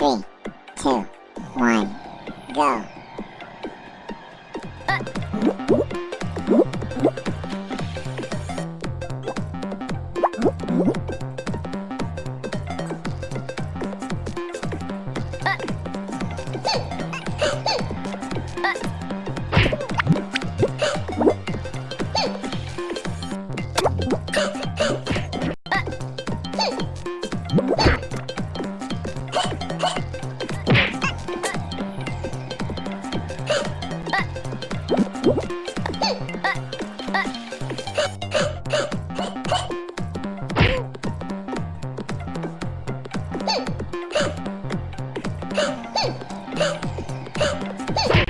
Three, two, one, go. Hey!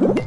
Woo!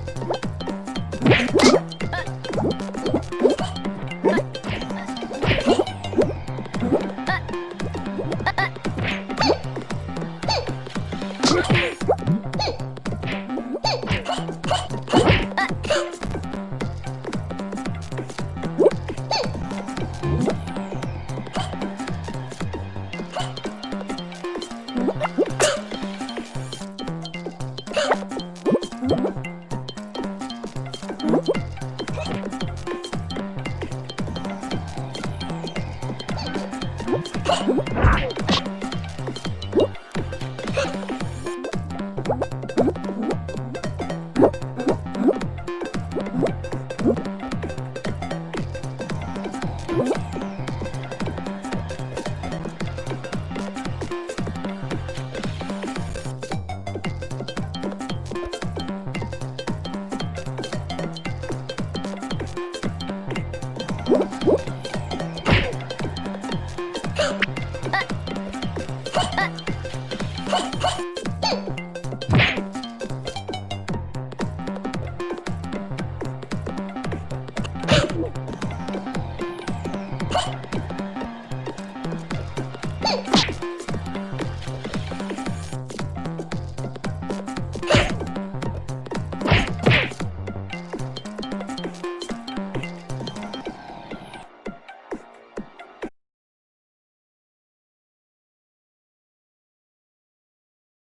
Oh.